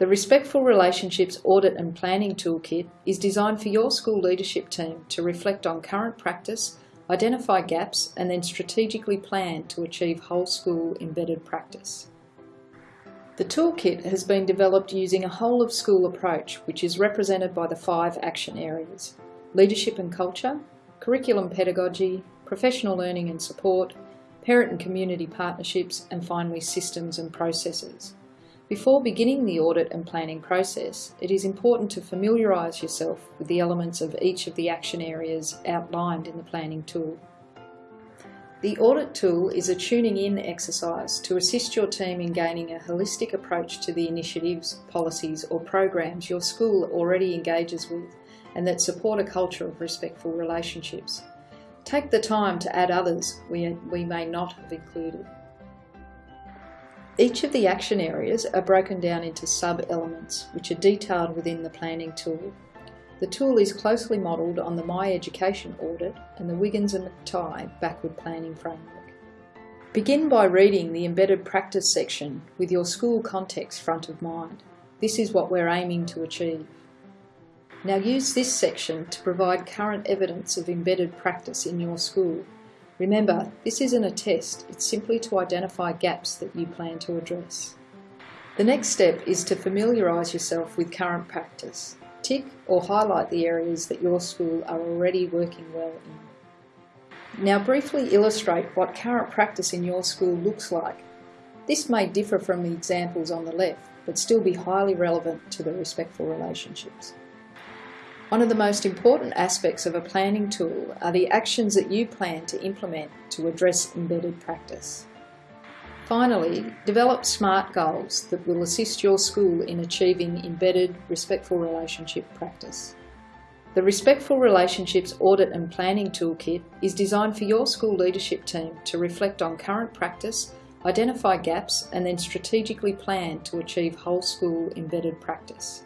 The Respectful Relationships Audit and Planning Toolkit is designed for your school leadership team to reflect on current practice, identify gaps and then strategically plan to achieve whole school embedded practice. The toolkit has been developed using a whole of school approach which is represented by the five action areas leadership and culture, curriculum pedagogy, professional learning and support, parent and community partnerships and finally systems and processes. Before beginning the audit and planning process, it is important to familiarise yourself with the elements of each of the action areas outlined in the planning tool. The audit tool is a tuning in exercise to assist your team in gaining a holistic approach to the initiatives, policies or programs your school already engages with and that support a culture of respectful relationships. Take the time to add others we, we may not have included. Each of the action areas are broken down into sub-elements, which are detailed within the planning tool. The tool is closely modelled on the My Education audit and the Wiggins and McTighe backward planning framework. Begin by reading the embedded practice section with your school context front of mind. This is what we're aiming to achieve. Now use this section to provide current evidence of embedded practice in your school Remember, this isn't a test, it's simply to identify gaps that you plan to address. The next step is to familiarise yourself with current practice. Tick or highlight the areas that your school are already working well in. Now briefly illustrate what current practice in your school looks like. This may differ from the examples on the left, but still be highly relevant to the respectful relationships. One of the most important aspects of a planning tool are the actions that you plan to implement to address embedded practice. Finally, develop SMART goals that will assist your school in achieving embedded respectful relationship practice. The Respectful Relationships Audit and Planning Toolkit is designed for your school leadership team to reflect on current practice, identify gaps and then strategically plan to achieve whole school embedded practice.